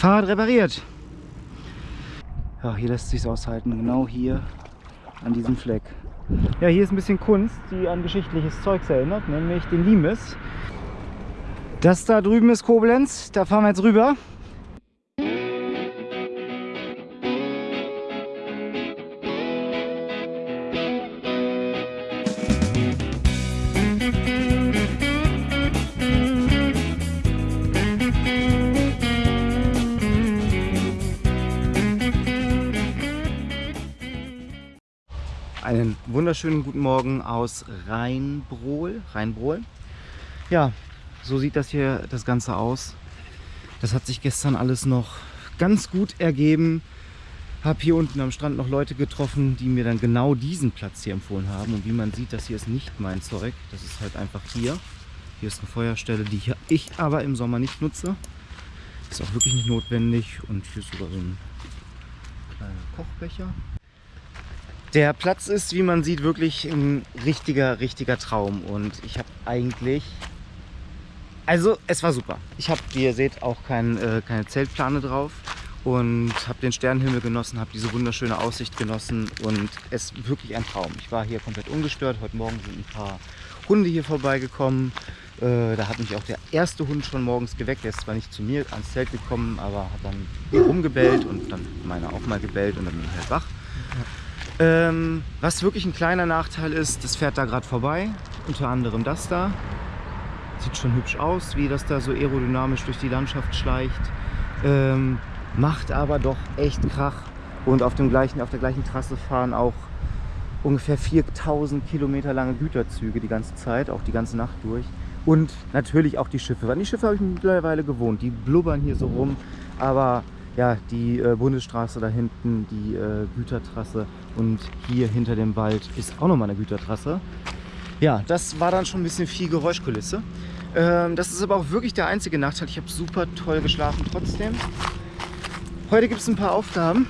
Fahrrad repariert. Ja, hier lässt sich aushalten. Genau hier an diesem Fleck. Ja, hier ist ein bisschen Kunst, die an geschichtliches Zeugs erinnert, nämlich den Limes. Das da drüben ist Koblenz, da fahren wir jetzt rüber. Wunderschönen guten Morgen aus Rheinbrohl. Rheinbrohl. Ja, so sieht das hier das Ganze aus. Das hat sich gestern alles noch ganz gut ergeben. Habe hier unten am Strand noch Leute getroffen, die mir dann genau diesen Platz hier empfohlen haben. Und wie man sieht, das hier ist nicht mein Zeug. Das ist halt einfach hier. Hier ist eine Feuerstelle, die ich aber im Sommer nicht nutze. Ist auch wirklich nicht notwendig. Und hier ist sogar so ein kleiner Kochbecher. Der Platz ist, wie man sieht, wirklich ein richtiger, richtiger Traum. Und ich habe eigentlich... Also, es war super. Ich habe, wie ihr seht, auch kein, äh, keine Zeltplane drauf. Und habe den Sternenhimmel genossen, habe diese wunderschöne Aussicht genossen. Und es ist wirklich ein Traum. Ich war hier komplett ungestört. Heute Morgen sind ein paar Hunde hier vorbeigekommen. Äh, da hat mich auch der erste Hund schon morgens geweckt. Der ist zwar nicht zu mir ans Zelt gekommen, aber hat dann rumgebellt und dann meiner auch mal gebellt und dann bin ich halt wach. Ähm, was wirklich ein kleiner Nachteil ist, das fährt da gerade vorbei. Unter anderem das da. Sieht schon hübsch aus, wie das da so aerodynamisch durch die Landschaft schleicht. Ähm, macht aber doch echt Krach. Und auf, dem gleichen, auf der gleichen Trasse fahren auch ungefähr 4000 Kilometer lange Güterzüge die ganze Zeit, auch die ganze Nacht durch. Und natürlich auch die Schiffe. An die Schiffe habe ich mittlerweile gewohnt. Die blubbern hier so rum. Aber ja, die äh, Bundesstraße da hinten, die äh, Gütertrasse und hier hinter dem Wald ist auch nochmal eine Gütertrasse. Ja, das war dann schon ein bisschen viel Geräuschkulisse. Ähm, das ist aber auch wirklich der einzige Nachteil. Ich habe super toll geschlafen trotzdem. Heute gibt es ein paar Aufgaben.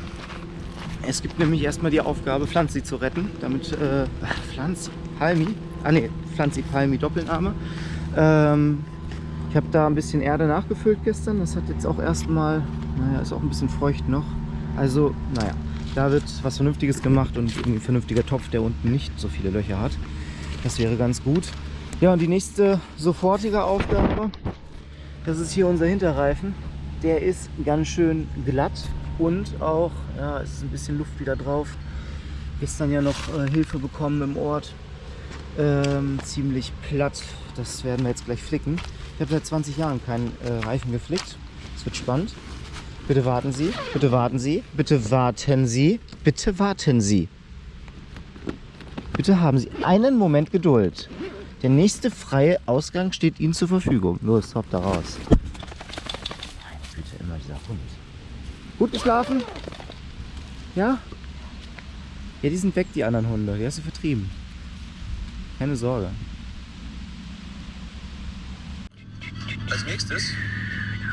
Es gibt nämlich erstmal die Aufgabe, Pflanzi zu retten. Damit, äh, Pflanzi, Palmi, ah ne, Pflanzi, Palmi, Doppelname. Ähm, ich habe da ein bisschen Erde nachgefüllt gestern. Das hat jetzt auch erstmal naja, ist auch ein bisschen feucht noch. Also, naja, da wird was Vernünftiges gemacht und irgendwie ein vernünftiger Topf, der unten nicht so viele Löcher hat. Das wäre ganz gut. Ja, und die nächste sofortige Aufgabe, das ist hier unser Hinterreifen. Der ist ganz schön glatt und auch, ja, es ist ein bisschen Luft wieder drauf. Gestern ja noch äh, Hilfe bekommen im Ort. Ähm, ziemlich platt. Das werden wir jetzt gleich flicken. Ich habe seit 20 Jahren keinen äh, Reifen geflickt. Es wird spannend. Bitte warten Sie, bitte warten Sie, bitte warten Sie, bitte warten Sie. Bitte haben Sie einen Moment Geduld. Der nächste freie Ausgang steht Ihnen zur Verfügung. Los, hopp da raus. Meine Güte, immer dieser Hund. Gut geschlafen? Ja? Ja, die sind weg, die anderen Hunde. Die hast du vertrieben. Keine Sorge. Als nächstes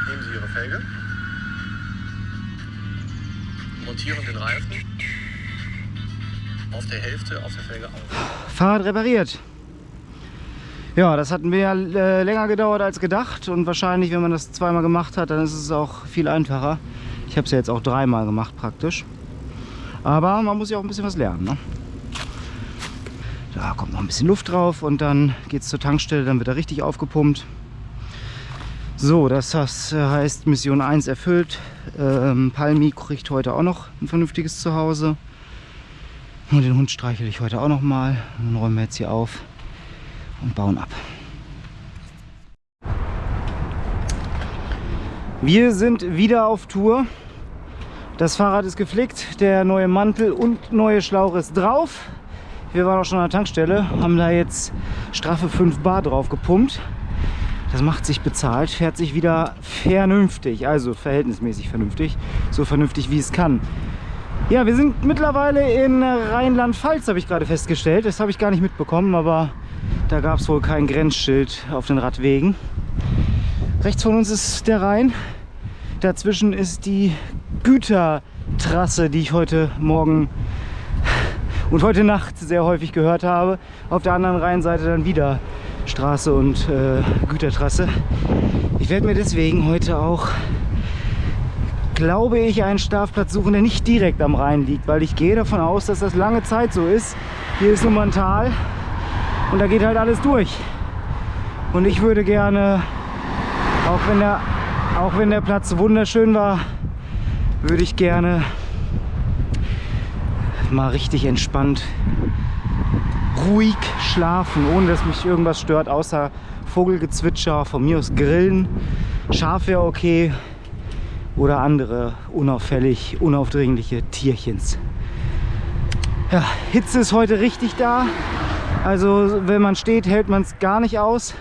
nehmen Sie Ihre Felge montieren den Reifen auf der Hälfte auf der Felge auf. Fahrrad repariert. Ja, das hat mehr äh, länger gedauert als gedacht und wahrscheinlich, wenn man das zweimal gemacht hat, dann ist es auch viel einfacher. Ich habe es ja jetzt auch dreimal gemacht praktisch. Aber man muss ja auch ein bisschen was lernen. Ne? Da kommt noch ein bisschen Luft drauf und dann geht es zur Tankstelle, dann wird er richtig aufgepumpt. So, das heißt Mission 1 erfüllt. Ähm, Palmi kriegt heute auch noch ein vernünftiges Zuhause. Und den Hund streichel ich heute auch noch mal. Dann räumen wir jetzt hier auf und bauen ab. Wir sind wieder auf Tour. Das Fahrrad ist geflickt, der neue Mantel und neue Schlauch ist drauf. Wir waren auch schon an der Tankstelle, haben da jetzt straffe 5 Bar drauf gepumpt. Das macht sich bezahlt, fährt sich wieder vernünftig, also verhältnismäßig vernünftig, so vernünftig wie es kann. Ja, wir sind mittlerweile in Rheinland-Pfalz, habe ich gerade festgestellt. Das habe ich gar nicht mitbekommen, aber da gab es wohl kein Grenzschild auf den Radwegen. Rechts von uns ist der Rhein. Dazwischen ist die Gütertrasse, die ich heute Morgen und heute Nacht sehr häufig gehört habe. Auf der anderen Rheinseite dann wieder Straße und äh, Gütertrasse. Ich werde mir deswegen heute auch glaube ich, einen Schlafplatz suchen, der nicht direkt am Rhein liegt, weil ich gehe davon aus, dass das lange Zeit so ist. Hier ist nun mal ein Tal und da geht halt alles durch. Und ich würde gerne, auch wenn der, auch wenn der Platz wunderschön war, würde ich gerne mal richtig entspannt, ruhig schlafen, ohne dass mich irgendwas stört, außer Vogelgezwitscher, von mir aus Grillen. Schaf wäre okay oder andere unauffällig, unaufdringliche Tierchens. Ja, Hitze ist heute richtig da. Also wenn man steht, hält man es gar nicht aus.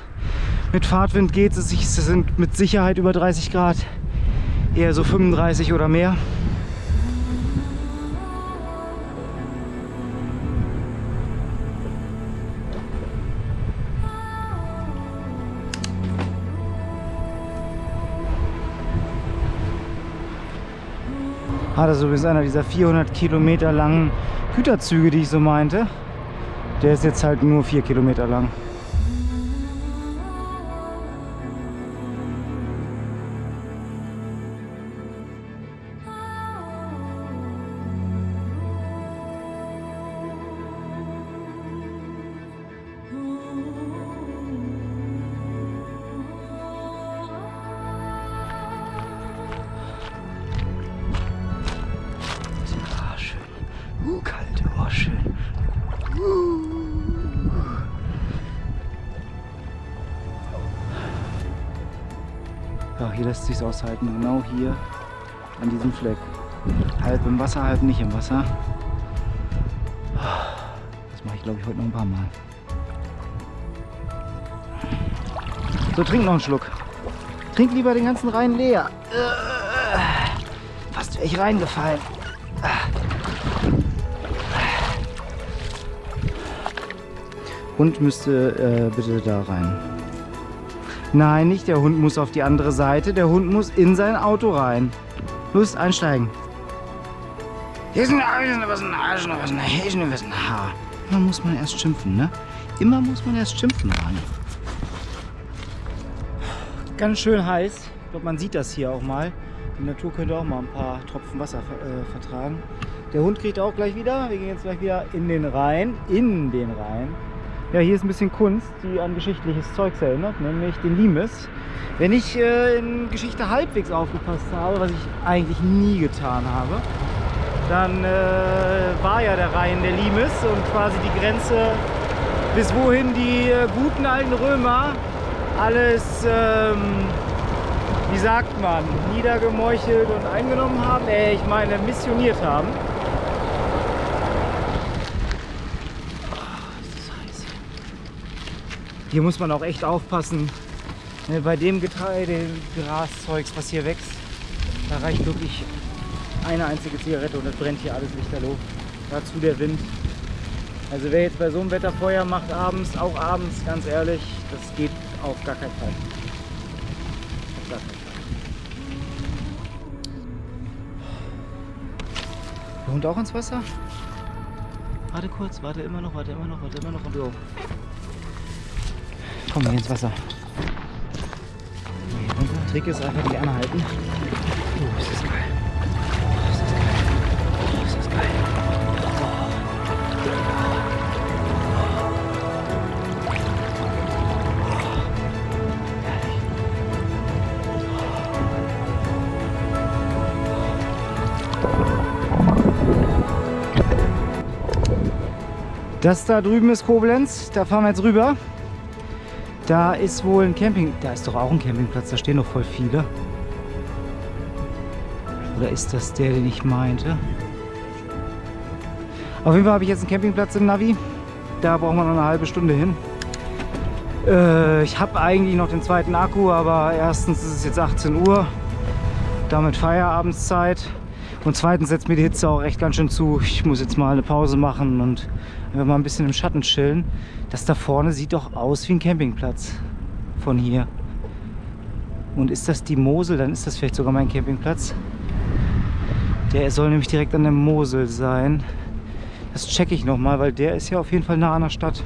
Mit Fahrtwind geht es, es sind mit Sicherheit über 30 Grad, eher so 35 oder mehr. Ah, das ist übrigens einer dieser 400 Kilometer langen Güterzüge, die ich so meinte. Der ist jetzt halt nur 4 Kilometer lang. Hier lässt sich aushalten, genau hier an diesem Fleck. Halb im Wasser, halb nicht im Wasser. Das mache ich glaube ich heute noch ein paar Mal. So, trink noch einen Schluck. Trink lieber den ganzen Rhein leer. Äh, Fast wäre ich reingefallen. Hund müsste äh, bitte da rein. Nein, nicht der Hund muss auf die andere Seite. Der Hund muss in sein Auto rein. Los, einsteigen. Hier ist ein Arsch, was ein Arsch, was ein Arsch, was ein Haar. Immer muss man erst schimpfen, ne? Immer muss man erst schimpfen, Mann. Ganz schön heiß. Ich glaube, man sieht das hier auch mal. Die Natur könnte auch mal ein paar Tropfen Wasser äh, vertragen. Der Hund kriegt auch gleich wieder. Wir gehen jetzt gleich wieder in den Rhein. In den Rhein. Ja, hier ist ein bisschen Kunst, die an geschichtliches Zeugs erinnert, nämlich den Limes. Wenn ich äh, in Geschichte halbwegs aufgepasst habe, was ich eigentlich nie getan habe, dann äh, war ja der Rhein der Limes und quasi die Grenze, bis wohin die äh, guten alten Römer alles, ähm, wie sagt man, niedergemeuchelt und eingenommen haben, äh, ich meine missioniert haben. Hier muss man auch echt aufpassen. Ne, bei dem Getreide, Graszeugs, was hier wächst, da reicht wirklich eine einzige Zigarette und es brennt hier alles lichterloh. Dazu der Wind. Also wer jetzt bei so einem Wetter Feuer macht abends, auch abends, ganz ehrlich, das geht auf gar keinen Fall. Auf gar keinen Fall. Der Hund auch ins Wasser? Warte kurz, warte immer noch, warte immer noch, warte immer noch und du. Komm, ins Wasser. Runter. Trick ist einfach die anhalten. Oh, ist das geil. Oh, ist das geil. Oh, ist das geil. Das da drüben ist Koblenz, da fahren wir jetzt rüber. Da ist wohl ein Camping, da ist doch auch ein Campingplatz, da stehen doch voll viele. Oder ist das der, den ich meinte? Auf jeden Fall habe ich jetzt einen Campingplatz im Navi. Da brauchen wir noch eine halbe Stunde hin. Äh, ich habe eigentlich noch den zweiten Akku, aber erstens ist es jetzt 18 Uhr. Damit Feierabendszeit. Und zweitens setzt mir die Hitze auch echt ganz schön zu. Ich muss jetzt mal eine Pause machen und einfach mal ein bisschen im Schatten chillen. Das da vorne sieht doch aus wie ein Campingplatz von hier. Und ist das die Mosel, dann ist das vielleicht sogar mein Campingplatz. Der soll nämlich direkt an der Mosel sein. Das checke ich nochmal, weil der ist ja auf jeden Fall nah an der Stadt.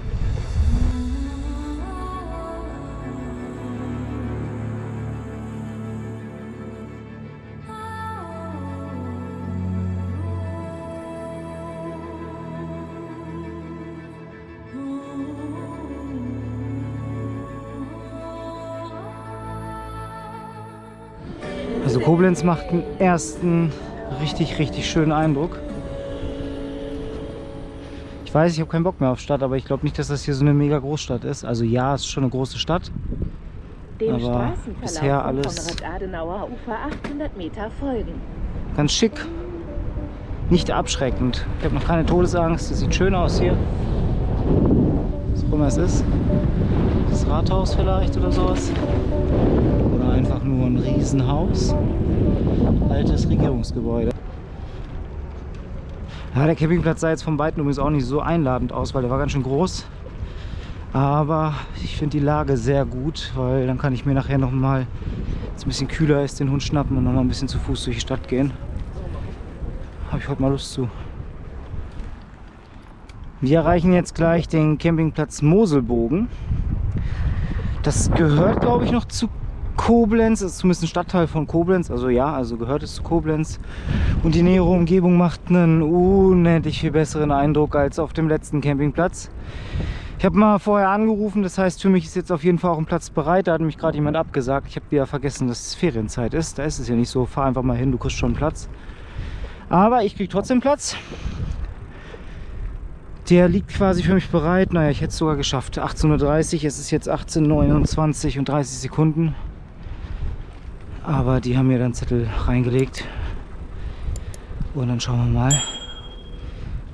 Koblenz macht einen ersten richtig, richtig schönen Eindruck. Ich weiß, ich habe keinen Bock mehr auf Stadt, aber ich glaube nicht, dass das hier so eine mega Großstadt ist. Also ja, es ist schon eine große Stadt. Dem Aber bisher alles- Konrad-Adenauer-Ufer 800 Meter folgen. Ganz schick. Nicht abschreckend. Ich habe noch keine Todesangst. Es sieht schön aus hier. Was auch immer es ist. Das Rathaus vielleicht oder sowas. Oder einfach nur ein Riesenhaus. Altes Regierungsgebäude. Ja, der Campingplatz sah jetzt von Weitem übrigens auch nicht so einladend aus, weil der war ganz schön groß. Aber ich finde die Lage sehr gut, weil dann kann ich mir nachher noch mal, wenn es ein bisschen kühler ist, den Hund schnappen und noch mal ein bisschen zu Fuß durch die Stadt gehen. Habe ich heute mal Lust zu. Wir erreichen jetzt gleich den Campingplatz Moselbogen. Das gehört, glaube ich, noch zu Koblenz. Ist zumindest ein Stadtteil von Koblenz. Also ja, also gehört es zu Koblenz. Und die nähere Umgebung macht einen unendlich viel besseren Eindruck als auf dem letzten Campingplatz. Ich habe mal vorher angerufen, das heißt für mich ist jetzt auf jeden Fall auch ein Platz bereit. Da hat mich gerade jemand abgesagt. Ich habe wieder vergessen, dass es Ferienzeit ist. Da ist es ja nicht so, fahr einfach mal hin, du kriegst schon einen Platz. Aber ich kriege trotzdem Platz. Der liegt quasi für mich bereit. Naja, ich hätte es sogar geschafft. 18.30 Uhr, es ist jetzt 18.29 und 30 Sekunden. Aber die haben mir dann Zettel reingelegt. Und dann schauen wir mal,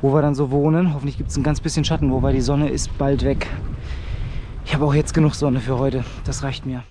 wo wir dann so wohnen. Hoffentlich gibt es ein ganz bisschen Schatten, wobei die Sonne ist bald weg. Ich habe auch jetzt genug Sonne für heute. Das reicht mir.